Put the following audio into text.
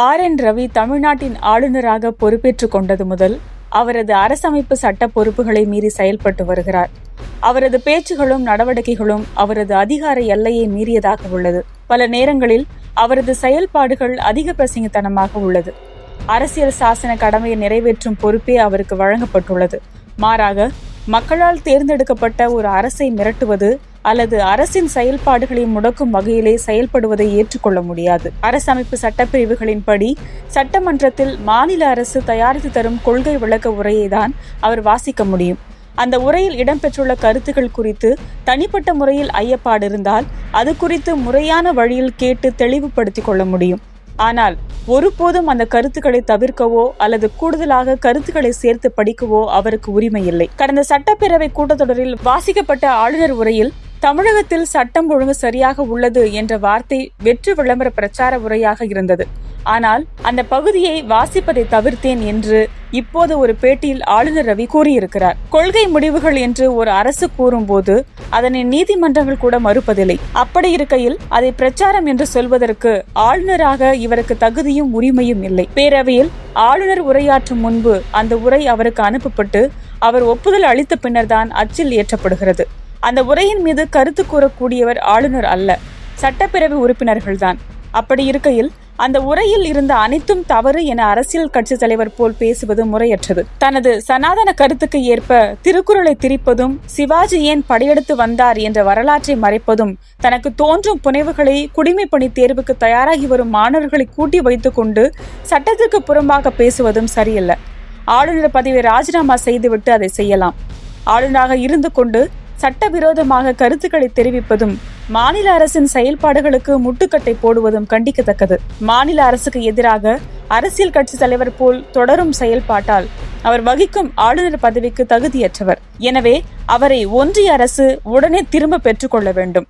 R N Ravi தமிழ்நாட்டின் ஆளுநராக பொறுப்பேற்றுக் கொண்டது முதல் அவரது அரசமைப்பு சட்ட பொறுப்புகளை மீறி செயல்பட்டு வருகிறார். அவரது பேச்சுகளும் நடவடிக்கைகளும் அவரது அதிகார எல்லையை மீறியதாக உள்ளது. பல நேரங்களில் அவரது செயல்பாடுகள் அதிக பிரசங்கத்தனமாக உள்ளது. அரசியல் சாசன கடமையை நிறைவேற்றும் பொறுப்பே அவருக்கு வழங்கப்பட்டுள்ளது. மாறாக மக்களால் தேர்ந்தெடுக்கப்பட்ட ஒரு அரசை மிரட்டுவது அல்லது அரசின் செயல்பாடுகளை முடக்கும் வகையிலே செயல்படுவதை ஏற்றுக்கொள்ள முடியாது. அரசமைப்பு சட்டப்பிரிவுகளின்படி சட்டமன்றத்தில் மாநில அரசு தயாரித்து தரும் கொள்கை விளக்க உரையை தான் அவர் வாசிக்க முடியும். அந்த உரையில் இடம்பெற்றுள்ள கருத்துக்கள் குறித்து தனிப்பட்ட முறையில் ஐயப்பாடு இருந்தால் அது குறித்து முறையான வழியில் கேட்டு தெளிவுபடுத்திக் கொள்ள முடியும். ஆனால் ஒருபோதும் அந்த கருத்துக்களை தவிர்க்கவோ அல்லது கூடுதலாக கருத்துக்களை சேர்த்து படிக்கவோ அவருக்கு உரிமை இல்லை. கடந்த சட்டப்பேரவை கூட்டத்தொடரில் வாசிக்கப்பட்ட ஆளுநர் உரையில் தமிழகத்தில் சட்டம் ஒழுங்கு சரியாக உள்ளது என்ற வார்த்தை வெற்று விளம்பர பிரச்சார உரையாக இருந்தது. ஆனால் அந்த பகுதியை வாசிப்பதை தவிர்த்தேன் என்று இப்போது ஒரு பேட்டியில் ஆளுநர் ரவி கூறியிருக்கிறார். கொள்கை முடிவுகள் என்று ஒரு அரசு கூறும்போது அதனை நீதிமன்றங்கள் கூட மறுப்பதில்லை. அப்படி இருக்கையில் அதை பிரச்சாரம் என்று சொல்வதற்கு ஆளுநராக இவருக்கு தகுதியும் உரிமையும் இல்லை. பேரவையில் ஆளுநர் உரையாற்றும் முன்பு அந்த உரை அவருக்கு அனுப்பப்பட்டு அவர் ஒப்புதல் அளித்த பின்னர்தான் அச்சில் ஏற்றப்படுகிறது. அந்த உரையின் மீது கருத்து கூறக்கூடியவர் ஆளுநர் அல்ல. சட்டப்பேரவை உறுப்பினர்கள்தான். அப்படி இருக்கையில் அந்த உரையில் இருந்த அனைத்தும் தவறு என அரசியல் கட்சி தலைவர் போல் பேசுவது முறையற்றது. தனது சனாதன கருத்துக்கு ஏற்ப திருக்குறளை திரிப்பதும் சிவாஜி ஏன் படையெடுத்து வந்தார் என்ற வரலாற்றை மறைப்பதும் தனக்கு தோன்றும் புனைவுகளை குடிமை பணி தேர்வுக்கு தயாராகி வரும் மாணவர்களை கூட்டி வைத்துக்கொண்டு சட்டத்திற்கு புறம்பாக பேசுவதும் சரியல்ல. ஆளுநர் பதவியை ராஜினாமா செய்துவிட்டு அதை செய்யலாம். ஆளுநராக இருந்து கொண்டு சட்டவிரோதமாக கருத்துக்களை தெரிவிப்பதும் மாநில அரசின் செயல்பாடுகளுக்கு முட்டுக்கட்டை போடுவதும் கண்டிக்கத்தக்கது. மாநில அரசுக்கு எதிராக அரசியல் கட்சி தலைவர் போல் தொடரும் செயல்பாட்டால் அவர் வகிக்கும் ஆளுநர் பதவிக்கு தகுதியற்றவர். எனவே அவரை ஒன்றிய அரசு உடனே திரும்ப பெற்றுக்கொள்ள வேண்டும்.